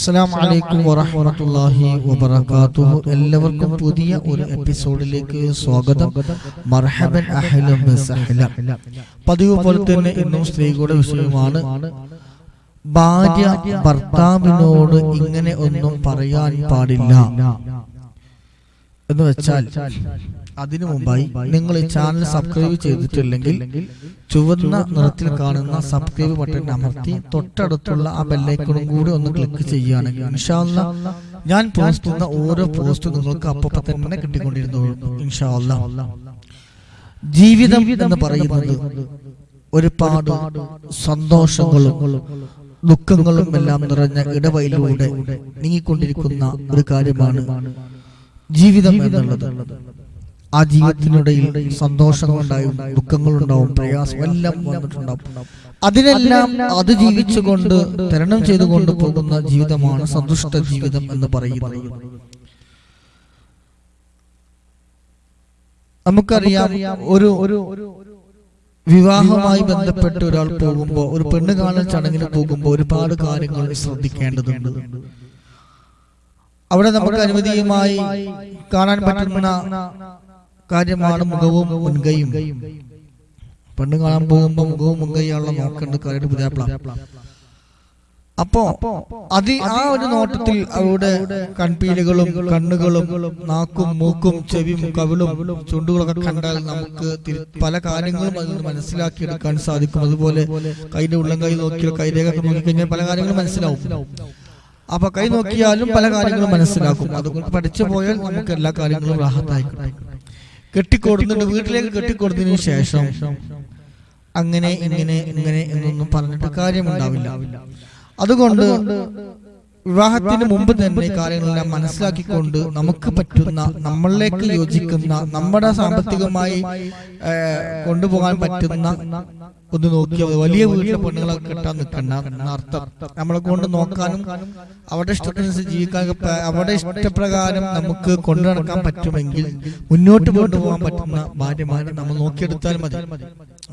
അസ്സലാമു അലൈക്കും വറഹ്മത്തുള്ളാഹി വബറകാതുഹു. എല്ലാവർക്കും പുതിയ ഒരു എപ്പിസോഡിലേക്ക് സ്വാഗതം. മർഹബൻ അഹ്ലൻ വസഹ്ലൻ പതിവ് പോലെ തന്നെ ഇന്നും സ്ത്രീകളുടെ വിഷയമാണ് ഭാര്യ ഭർത്താവിനോട് ഇങ്ങനെ ഒന്നും പറയാൻ പാടില്ല. എന്ന് വെച്ചാൽ അതിനു മുമ്പായി നിങ്ങൾ ഈ ചാനൽ സബ്സ്ക്രൈബ് ചെയ്തിട്ടില്ലെങ്കിൽ ചുവന്ന നിറത്തിൽ കാണുന്ന സബ്സ്ക്രൈബ് ബട്ടൺ അമർത്തി തൊട്ടടുത്തുള്ള ആ ബെല്ലൈക്കണും കൂടി ഒന്ന് ക്ലിക്ക് ചെയ്യുകയാണെങ്കിൽ ഇൻഷാല്ല ഞാൻ പോസ്റ്റ് ചെയ്യുന്ന ഓരോ പോസ്റ്റും നിങ്ങൾക്ക് അപ്പപ്പം തന്നെ കിട്ടിക്കൊണ്ടിരുന്നു ഇൻഷാല്ല ജീവിതം എന്ന് പറയുന്നത് ഒരുപാട് സന്തോഷങ്ങളും ദുഃഖങ്ങളും എല്ലാം നിറഞ്ഞ ഇടവയിലൂടെ നീങ്ങിക്കൊണ്ടിരിക്കുന്ന ഒരു കാര്യമാണ് ജീവിതം എന്നുള്ളത്. ആ ജീവിതത്തിനിടയിൽ സന്തോഷങ്ങളുണ്ടാവും ദുഃഖങ്ങളുണ്ടാവും പ്രയാസം എല്ലാം വന്നിട്ടുണ്ടാവും. അതിനെല്ലാം അത് ജീവിച്ചുകൊണ്ട് തരണം ചെയ്തുകൊണ്ട് പോകുന്ന ജീവിതമാണ് സന്തുഷ്ട ജീവിതം എന്ന് പറയുന്നത്. നമുക്കറിയാം ഒരു ഒരു വിവാഹവുമായി ബന്ധപ്പെട്ട് ഒരാൾ പോകുമ്പോൾ ഒരു പെണ്ണ് കാണൽ ചടങ്ങിന് പോകുമ്പോൾ ഒരുപാട് കാര്യങ്ങൾ ശ്രദ്ധിക്കേണ്ടതുണ്ട്. അവിടെ നമുക്ക് അനുമതിയുമായി കാണാൻ പറ്റുന്ന കാര്യമാണ് മുഖവും മുൻകൈയും. പെണ്ണ് കാണാൻ പോകുമ്പോ മുഖവും മുൻകൈയാണല്ലോ നോക്കേണ്ട കാര്യം പുതിയാപ്പിള. അപ്പോ അത് ആ ഒരു നോട്ടത്തിൽ അവരുടെ കൺപീലുകളും കണ്ണുകളും നാക്കും മൂക്കും ചെവിയും കവിളും ചുണ്ടുകളൊക്കെ കണ്ടാൽ നമുക്ക് പല കാര്യങ്ങളും അതിൽ നിന്ന് മനസ്സിലാക്കിയെടുക്കാൻ സാധിക്കും. അതുപോലെ കൈയുടെ ഉള്ളം കൈ നോക്കിയാൽ കൈരേഖ നോക്കിക്കഴിഞ്ഞാൽ പല കാര്യങ്ങളും മനസ്സിലാവും. അപ്പൊ കൈ നോക്കിയാലും പല കാര്യങ്ങളും മനസ്സിലാക്കും. അതുകൊണ്ട് പഠിച്ചു പോയാൽ നമുക്ക് എല്ലാ കാര്യങ്ങളും റാഹത്തായി കിട്ടും കെട്ടിക്കൊടുത്തിട്ട് വീട്ടിലേക്ക് കെട്ടിക്കൊടുത്തതിനു ശേഷം അങ്ങനെ ഇങ്ങനെ ഇങ്ങനെ എന്നൊന്നും പറഞ്ഞിട്ട് കാര്യമുണ്ടാവില്ല. അതുകൊണ്ട് വിവാഹത്തിന് മുമ്പ് തന്നെ കാര്യങ്ങളെല്ലാം മനസ്സിലാക്കിക്കൊണ്ട് നമുക്ക് പറ്റുന്ന നമ്മളിലേക്ക് യോജിക്കുന്ന നമ്മുടെ സാമ്പത്തികമായി കൊണ്ടുപോകാൻ പറ്റുന്ന ഒന്ന് നോക്കിയാൽ വലിയ വീട്ടിലെ പെണ്ണുങ്ങളെ കെട്ടാൻ നിൽക്കണ്ട എന്നർത്ഥം. നമ്മളെ കൊണ്ട് നോക്കാനും അവരുടെ ഇഷ്ടത്തിനനുസരിച്ച് ജീവിക്കാൻ അവരുടെ ഇഷ്ടപ്രകാരം നമുക്ക് കൊണ്ടു നടക്കാൻ പറ്റുമെങ്കിൽ മുന്നോട്ട് കൊണ്ടുപോകാൻ പറ്റുന്ന ഭാര്യമാരെ നമ്മൾ നോക്കിയെടുത്താൽ മതി.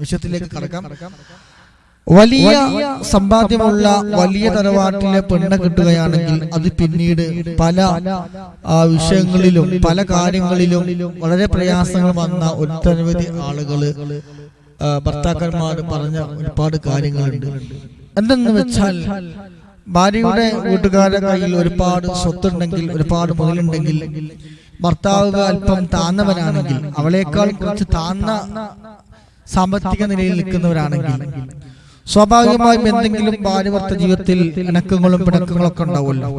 വിഷയത്തിലേക്ക് കടക്കാം. വലിയ സമ്പാദ്യമുള്ള വലിയ തറവാട്ടിലെ പെണ്ണ കിട്ടുകയാണെങ്കിൽ അത് പിന്നീട് പല വിഷയങ്ങളിലും പല കാര്യങ്ങളിലും വളരെ പ്രയാസങ്ങൾ വന്ന ഒട്ടനവധി ആളുകൾ ഭർത്താക്കന്മാർ പറഞ്ഞ ഒരുപാട് കാര്യങ്ങളുണ്ട്. എന്തെന്ന് വെച്ചാൽ ഭാര്യയുടെ വീട്ടുകാരുടെ കയ്യിൽ ഒരുപാട് സ്വത്തുണ്ടെങ്കിൽ ഒരുപാട് മുതലുണ്ടെങ്കിൽ ഭർത്താവ് അല്പം താന്നവനാണെങ്കിൽ അവളേക്കാൾ കുറച്ച് താന്ന സാമ്പത്തിക നിലയിൽ നിൽക്കുന്നവരാണെങ്കിൽ സ്വാഭാവികമായും എന്തെങ്കിലും ഭാര്യഭർത്ത ജീവിതത്തിൽ ഇണക്കങ്ങളും പിണക്കങ്ങളും ഒക്കെ ഉണ്ടാവുമല്ലോ.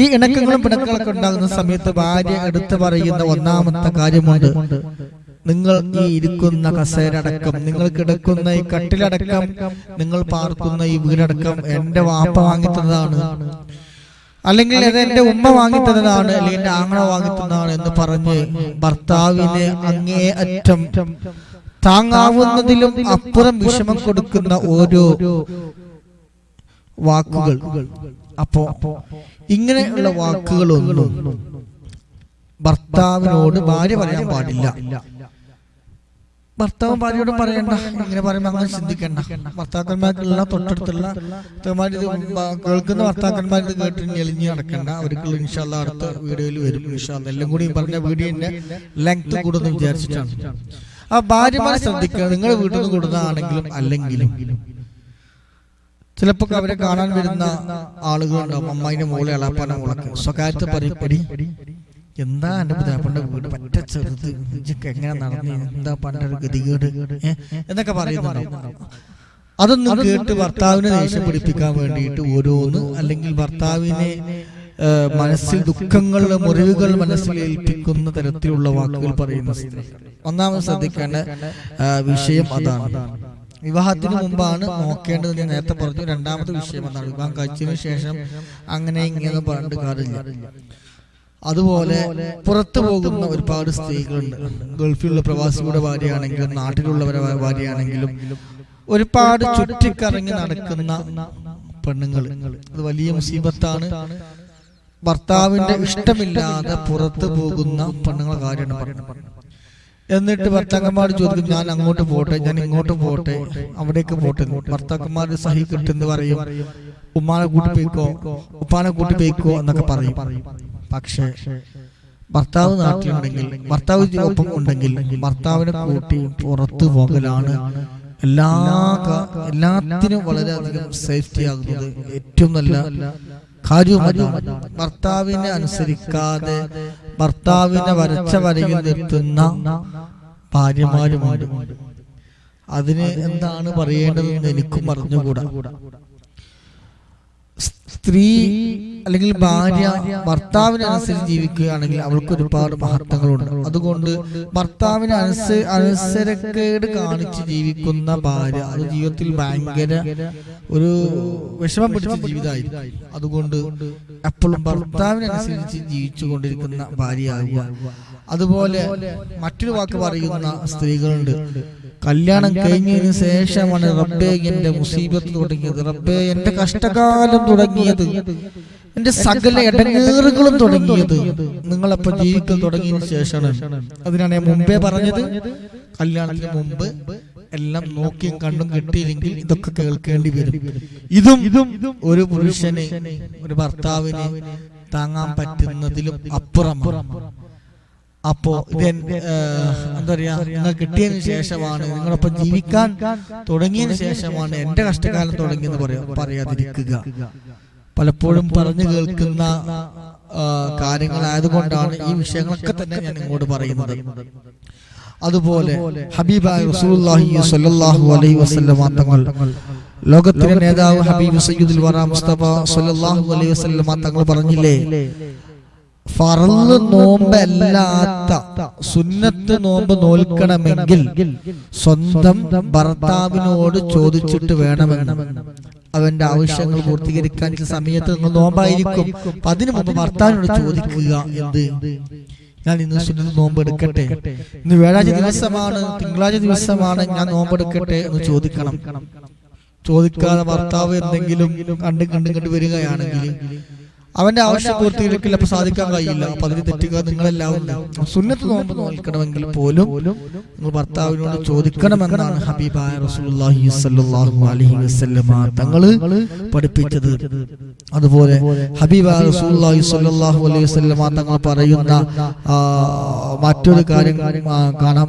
ഈ ഇണക്കങ്ങളും പിണക്കങ്ങളൊക്കെ ഉണ്ടാകുന്ന സമയത്ത് ഭാര്യ എടുത്തു പറയുന്ന ഒന്നാമത്തെ കാര്യമുണ്ട്. നിങ്ങൾ ഈ ഇരിക്കുന്ന കസേരടക്കം നിങ്ങൾ കിടക്കുന്ന ഈ കട്ടിലടക്കം നിങ്ങൾ പാർക്കുന്ന ഈ വീടടക്കം എന്റെ വാപ്പ വാങ്ങി തന്നതാണ് അല്ലെങ്കിൽ അത് എന്റെ ഉമ്മ വാങ്ങിത്തന്നതാണ് അല്ലെങ്കിൽ എന്റെ ആങ്ങള വാങ്ങിത്തന്നതാണ് എന്ന് പറഞ്ഞ് ഭർത്താവിനെ അങ്ങേ അറ്റം താങ്ങാവുന്നതിലും അപ്പുറം വിഷമം കൊടുക്കുന്ന ഓരോ വാക്കുകൾ. അപ്പോ ഇങ്ങനെയുള്ള വാക്കുകളൊന്നും ഭർത്താവിനോട് ഭാര്യ പറയാൻ പാടില്ല. ഭർത്താവ് ഭാര്യയോട് പറയണ്ട ഇങ്ങനെ പറയുമ്പോ അങ്ങനെ ചിന്തിക്കണ്ട. ഭർത്താക്കന്മാർക്കുള്ള തൊട്ടടുത്തുള്ള കേൾക്കുന്ന ഭർത്താക്കന്മാർ ഇത് കേട്ട് ഞെളിഞ്ഞ് നടക്കണ്ട. അവർക്ക് ഇൻഷാല്ല അടുത്ത വീഡിയോയിൽ വരും. ഇൻഷാല്ല എല്ലാം കൂടി പറഞ്ഞ വീഡിയോന്റെ ലെങ്ത് കൂടുതൽ വിചാരിച്ചിട്ടാണ്. ആ ഭാര്യമാരെ ശ്രദ്ധിക്കുക. നിങ്ങൾ വീട്ടിൽ നിന്ന് കൊടുക്കുന്നതാണെങ്കിലും അല്ലെങ്കിലും. ചിലപ്പോ അവരെ കാണാൻ വരുന്ന ആളുകളുണ്ടാവും അമ്മായിന്റെ മോളെ അളാപ്പാന്റെ മോളൊക്കെ. സ്വകാര്യത്തെ പറയപ്പെടി എന്താ എന്റെ പുതാപ്പന്റെ വീട്? പറ്റ ചെറുത്. എങ്ങനെ നടന്നു? എന്താ പണ്ട ഗതികേട്? എന്നൊക്കെ പറയുന്നുണ്ടാവും അതൊന്നും കേട്ട് ഭർത്താവിനെ ദേഷ്യം പിടിപ്പിക്കാൻ വേണ്ടിയിട്ട് ഓരോന്ന് അല്ലെങ്കിൽ ഭർത്താവിനെ മനസ്സിൽ ദുഃഖങ്ങളുടെ മുറിവുകൾ മനസ്സിൽ ഏൽപ്പിക്കുന്ന തരത്തിലുള്ള വാക്കുകൾ പറയുന്ന സ്ത്രീ. ഒന്നാമത് ശ്രദ്ധിക്കേണ്ട വിഷയം അതാണ്. വിവാഹത്തിന് മുമ്പാണ് നോക്കേണ്ടത്. ഞാൻ നേരത്തെ പറഞ്ഞു രണ്ടാമത്തെ വിഷയം അതാണ്. വിവാഹം കഴിച്ചതിനു ശേഷം അങ്ങനെ ഇങ്ങനെ പറഞ്ഞിട്ട് കാര്യമില്ല. അതുപോലെ പുറത്തു പോകുന്ന ഒരുപാട് സ്ത്രീകളുണ്ട്. ഗൾഫിലുള്ള പ്രവാസികളുടെ ഭാര്യയാണെങ്കിലും നാട്ടിലുള്ളവരെ ഭാര്യയാണെങ്കിലും ഒരുപാട് ചുറ്റിക്കറങ്ങി നടക്കുന്ന പെണ്ണുങ്ങൾ അത് വലിയ മുസീബത്താണ്. ഭർത്താവിന്റെ ഇഷ്ടമില്ലാതെ പുറത്തു പോകുന്ന പെണ്ണുങ്ങളെ കാര്യമാണ് പറയുന്നത് എന്നിട്ട് ഭർത്താക്കന്മാർ ചോദിക്കും ഞാൻ അങ്ങോട്ട് പോട്ടെ ഞാൻ ഇങ്ങോട്ട് പോട്ടെ അവിടേക്ക് പോട്ടെ. ഭർത്താക്കന്മാർ സഹി കിട്ടുന്നു പറയും ഉമ്മാനെ കൂട്ടി പോയിക്കോ ഉപ്പാനെ കൂട്ടി പോയിക്കോ എന്നൊക്കെ പറയും. പക്ഷേ ഭർത്താവ് നാട്ടിലുണ്ടെങ്കിൽ ഭർത്താവ് ഒപ്പം ഉണ്ടെങ്കിൽ ഭർത്താവിനെ കൂട്ടി പുറത്തു പോകലാണ് എല്ലാ എല്ലാത്തിനും വളരെയധികം സേഫ്റ്റി ആകുന്നത് ഏറ്റവും നല്ല കാര്യവും അതാണ് ഭർത്താവിനെ അനുസരിക്കാതെ ഭർത്താവിനെ വരച്ച വരയിൽ നിർത്തുന്ന ഭാര്യമാരുമുണ്ട്. അതിന് എന്താണ് പറയേണ്ടതെന്ന് എനിക്കും അറിഞ്ഞുകൂടാ. സ്ത്രീ അല്ലെങ്കിൽ ഭാര്യ ഭർത്താവിനനുസരിച്ച് ജീവിക്കുകയാണെങ്കിൽ അവൾക്ക് ഒരുപാട് മഹത്വങ്ങളുണ്ട്. അതുകൊണ്ട് ഭർത്താവിന് അനുസ അനുസരക്കേട് കാണിച്ച് ജീവിക്കുന്ന ഭാര്യ അത് ജീവിതത്തിൽ ഭയങ്കര ഒരു വിഷമം പിടിച്ച ജീവിതമായിരിക്കും. അതുകൊണ്ട് എപ്പോഴും ഭർത്താവിനനുസരിച്ച് ജീവിച്ചു കൊണ്ടിരിക്കുന്ന ഭാര്യയാകുക അതുപോലെ മറ്റൊരു വാക്ക് പറയുന്ന സ്ത്രീകളുണ്ട്. കല്യാണം കഴിഞ്ഞതിന് ശേഷമാണ് റബ്ബേ എന്റെ മുസീബത്ത് തുടങ്ങിയത്. റബ്ബേ എന്റെ കഷ്ടകാലം തുടങ്ങിയത്. എന്റെ സകല ഇടങ്ങേറുകളും തുടങ്ങിയത്. നിങ്ങളപ്പോ ജീവിക്കൽ തുടങ്ങിയതിന് ശേഷമാണ്. അതിനാണ് ഞാൻ മുമ്പേ പറഞ്ഞത്. കല്യാണത്തിന് മുമ്പ് എല്ലാം നോക്കിയും കണ്ടും കിട്ടിയില്ലെങ്കിൽ ഇതൊക്കെ കേൾക്കേണ്ടി വരും. ഇതും ഇതും ഒരു പുരുഷനെ ഒരു ഭർത്താവിനെ താങ്ങാൻ പറ്റുന്നതിലും അപ്പുറമാണ്. അപ്പോ എന്താ പറയാ നിങ്ങൾ കിട്ടിയതിന് ശേഷമാണ് നിങ്ങളൊപ്പം ജീവിക്കാൻ തുടങ്ങിയതിന് ശേഷമാണ് എന്റെ കഷ്ടകാലം തുടങ്ങിയെന്ന് പറയാ പറയാതിരിക്കുക. പലപ്പോഴും പറഞ്ഞു കേൾക്കുന്ന കാര്യങ്ങളായതുകൊണ്ടാണ് ഈ വിഷയങ്ങളൊക്കെ തന്നെ ഞാൻ ഇങ്ങോട്ട് പറയുന്നത്. അതുപോലെ ഹബീബായ റസൂലുള്ളാഹി സ്വല്ലല്ലാഹു അലൈഹി വസല്ലം തങ്ങൾ ലോകത്തിലെ നേതാവ് ഹബീബ് സയ്യിദുൽ വറ മുസ്തഫ സ്വല്ലല്ലാഹു അലൈഹി വസല്ലം തങ്ങൾ പറഞ്ഞില്ലേ? ഫറൽ നോമ്പല്ലാത്ത സുന്നത്ത് നോമ്പ് നോൽക്കണമെങ്കിൽ സ്വന്തം ഭർത്താവിനോട് ചോദിച്ചിട്ട് വേണമെന്ന് അവന്റെ ആവശ്യങ്ങൾ പൂർത്തീകരിക്കാൻ സമയത്ത് നിങ്ങൾ നോമ്പായിരിക്കും. അപ്പൊ അതിനു മുമ്പ് ഭർത്താവിനോട് ചോദിക്കുക എന്ത്? ഞാൻ ഇന്ന് സുന്നത്ത് നോമ്പ് എടുക്കട്ടെ. ഇന്ന് വ്യാഴാഴ്ച ദിവസമാണ്. തിങ്കളാഴ്ച ദിവസമാണ്. ഞാൻ നോമ്പെടുക്കട്ടെ എന്ന് ചോദിക്കണം. ചോദിക്കാതെ ഭർത്താവ് എന്തെങ്കിലും കണ്ട് കണ്ട് കണ്ട് വരികയാണെങ്കിൽ അവന്റെ ആവശ്യം പൂർത്തീകരിക്കില്ല അപ്പൊ സാധിക്കാൻ കഴിയില്ല. അപ്പൊ അതിന് തെറ്റുക നിങ്ങളെല്ലാവരും സുന്നത്ത് നോമ്പ് നോൽക്കണമെങ്കിൽ പോലും നിങ്ങൾ ഭർത്താവിനോട് ചോദിക്കണമെന്നാണ് ഹബീബായ റസൂലുള്ളാഹി സ്വല്ലല്ലാഹു അലൈഹി വസല്ലമ തങ്ങൾ പഠിപ്പിച്ചത്. അതുപോലെ ഹബീബായ റസൂലുള്ളാഹി സ്വല്ലല്ലാഹു അലൈഹി വസല്ലമ തങ്ങൾ പറയുന്ന മറ്റൊരു കാര്യം കാണാം.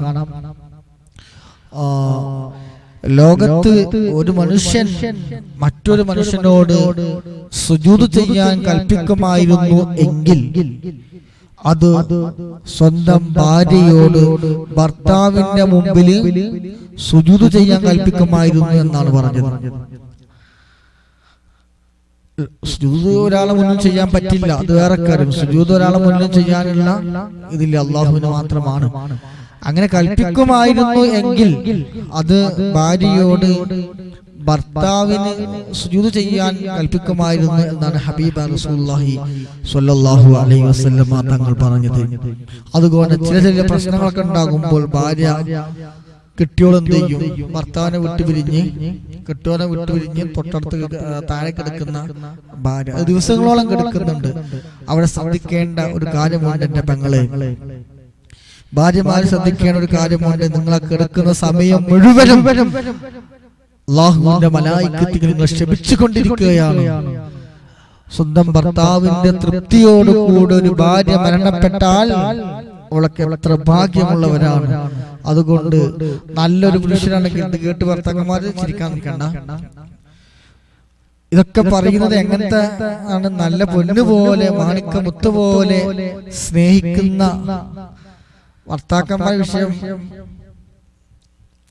ലോകത്ത് ഒരു മനുഷ്യൻ മറ്റൊരു മനുഷ്യനോട് സുജൂത് ചെയ്യാൻ കൽപ്പിക്കുമായിരുന്നു എങ്കിൽ അത് സ്വന്തം ഭാര്യയോട് ഭർത്താവിന്റെ മുമ്പിൽ സുജൂത് ചെയ്യാൻ കൽപ്പിക്കുമായിരുന്നു എന്നാണ് പറഞ്ഞത്. സുജൂത് ഒരാളെ മുന്നിൽ ചെയ്യാൻ പറ്റില്ല. അത് വേറെ കാര്യം. സുജൂത് ഒരാളെ മുന്നിൽ ചെയ്യാനുള്ള ഇതില്ല അള്ളാഹുവിന് മാത്രമാണ്. അങ്ങനെ കൽപ്പിക്കുമായിരുന്നു എങ്കിൽ അത് ഭാര്യയോട് ഭർത്താവിന് സുജൂത് ചെയ്യാൻ കൽപ്പിക്കുമായിരുന്നു എന്നാണ് ഹബീബ് റസൂലുള്ളാഹി സ്വല്ലല്ലാഹു അലൈഹി വസ്ലമ തങ്ങൾ പറഞ്ഞത്. അതുകൊണ്ട് ചില ചില പ്രശ്നങ്ങളൊക്കെ ഉണ്ടാകുമ്പോൾ ഭാര്യ കെട്ടിയോൾ എന്ത് ചെയ്യും? ഭർത്താവിനെ വിട്ടുപിരിഞ്ഞ് കെട്ടിയോനെ വിട്ടുപിരിഞ്ഞ് തൊട്ടടുത്ത് കിട- ആ, താഴെ കിടക്കുന്ന ഭാര്യ. ദിവസങ്ങളോളം കിടക്കുന്നുണ്ട്. അവിടെ ശ്രദ്ധിക്കേണ്ട ഒരു കാര്യമുണ്ട് എന്റെ പെങ്ങളെ. ഭാര്യമാര് ശ്രദ്ധിക്കേണ്ട ഒരു കാര്യമുണ്ട് നിങ്ങളെ കിടക്കുന്ന സമയം മുഴുവനും അള്ളാഹുവിന്റെ മലായിക്കത്തുകൾ നിങ്ങൾ ക്ഷമിച്ചുകൊണ്ടിരിക്കുകയാണ് സ്വന്തം ഭർത്താവിന്റെ തൃപ്തിയോടുകൂടെ ഒരു ഭാര്യ മരണപ്പെട്ടാൽ അവളൊക്കെ എത്ര ഭാഗ്യമുള്ളവരാണ്. അതുകൊണ്ട് നല്ലൊരു പുരുഷനാണെങ്കിൽ ഇത് കേട്ട് ഭർത്താക്കന്മാരെ ചിരിക്കാൻ നിൽക്കണ്ട. ഇതൊക്കെ പറയുന്നത് എങ്ങനത്തെ ആണ്? നല്ല പൊന്നുപോലെ പോലെ മാണിക്ക മുത്ത് പോലെ സ്നേഹിക്കുന്ന ഭർത്താക്കന്മാരുടെ വിഷയം.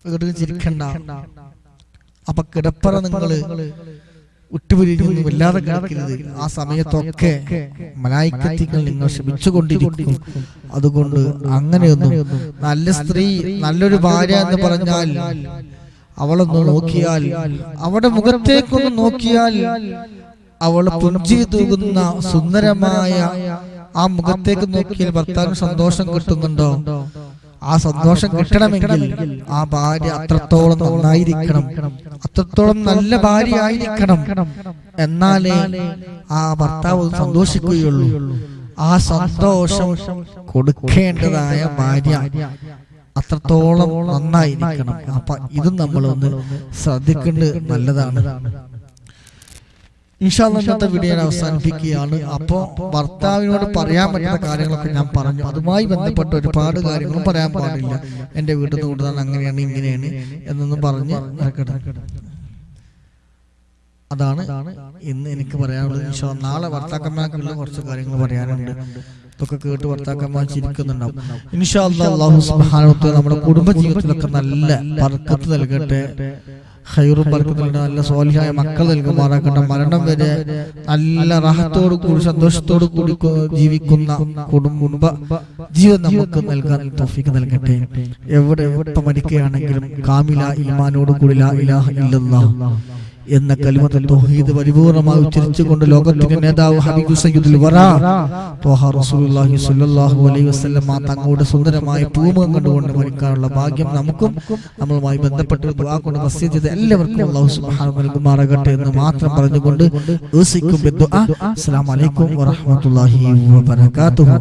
വീട്ടിൽ ചിരിക്കണ്ട. അപ്പൊ കിടപ്പറ നിങ്ങൾ വിട്ടുപിരിഞ്ഞൊന്നും വല്ലാതെ കിടക്കരുത്. ആ സമയത്തൊക്കെ മലായിക്കത്തികൾ നിങ്ങൾ ശ്രമിച്ചുകൊണ്ടിരിക്കും അതുകൊണ്ട് അങ്ങനെയൊന്നും നല്ല സ്ത്രീ നല്ലൊരു ഭാര്യ എന്ന് പറഞ്ഞാൽ അവളൊന്ന് നോക്കിയാൽ അവളുടെ മുഖത്തേക്കൊന്ന് നോക്കിയാൽ അവൾ പുഞ്ചി തൂകുന്ന സുന്ദരമായ ആ മുഖത്തേക്ക് നോക്കിയാൽ ഭർത്താവിന് സന്തോഷം കിട്ടുന്നുണ്ടോ? ആ സന്തോഷം കിട്ടണമെങ്കിൽ ആ ഭാര്യ അത്രത്തോളം നന്നായിരിക്കണം. അത്രത്തോളം നല്ല ഭാര്യ ആയിരിക്കണം. എന്നാലേ ആ ഭർത്താവ് സന്തോഷിക്കുകയുള്ളൂ. ആ സന്തോഷം കൊടുക്കേണ്ടതായ ഭാര്യ അത്രത്തോളം നന്നായിരിക്കണം. അപ്പൊ ഇതും നമ്മളൊന്ന് ശ്രദ്ധിക്കേണ്ടത് നല്ലതാണ്. ഇന്നത്തെ വീഡിയോ ഞാൻ അവസാനിപ്പിക്കുകയാണ്. അപ്പോൾ ഭർത്താവിനോട് പറയാൻ പറ്റുന്ന കാര്യങ്ങളൊക്കെ ഞാൻ പറഞ്ഞു. അതുമായി ബന്ധപ്പെട്ട ഒരുപാട് കാര്യങ്ങളും പറയാൻ പാടില്ല. എന്റെ വീട്ടിൽ നിന്ന് കൂടുതൽ അങ്ങനെയാണ് ഇങ്ങനെയാണ് എന്നൊന്ന് പറഞ്ഞ് അതാണ് ഇന്ന് എനിക്ക് പറയാനുള്ളത്. ഇൻഷാ. നാളെ ഭർത്താക്കന്മാർക്കുള്ള കുറച്ച് കാര്യങ്ങൾ പറയാനുണ്ട്. ഇതൊക്കെ കേട്ട് ഭർത്താക്കന്മാർ ചിരിക്കുന്നുണ്ടാവും ഇൻഷാ അള്ളാഹു നമ്മുടെ കുടുംബ ജീവിതത്തിലൊക്കെ നല്ല ബർക്കത്ത് നൽകട്ടെ. ഹൈറും ബർക്കത്തും നല്ല സ്വാലിഹായ മക്കൾ നൽകുമാറാക്കട്ടെ മരണം വരെ നല്ല റാഹത്തോടു കൂടി സന്തോഷത്തോടു കൂടി ജീവിക്കുന്ന കുടുംബ ജീവൻ നമുക്ക് നൽകാൻ തോഫിക്ക് നൽകട്ടെ. എവിടെ എവിടെ മരിക്കുകയാണെങ്കിലും കാമില ഇമാനോട് കൂടി ലാ ഇലാഹ ഇല്ലല്ലാഹ്. എന്ന കലിമത്ത് തൗഹീദ് പരിപൂർണമായി ഉച്ചരിച്ചുകൊണ്ട് ലോകത്തിന്റെ നേതാവ് സയ്യിദുൽ വറ റസൂലുള്ളാഹി സ്വല്ലല്ലാഹു അലൈഹി വസല്ലം തങ്ങളുടെ സുന്ദരമായ പൂമുഖം കണ്ടുകൊണ്ട് മരിക്കാനുള്ള ഭാഗ്യം നമുക്കും നമ്മളുമായി ബന്ധപ്പെട്ട് ദുആ കൊണ്ട് വസിയ എല്ലാവർക്കും അല്ലാഹു സുബ്ഹാനഹു നൽകുമാറാകട്ടെ എന്ന് മാത്രം പറഞ്ഞുകൊണ്ട് അസ്സലാമു അലൈക്കും വറഹ്മത്തുള്ളാഹി വബറകാതുഹു.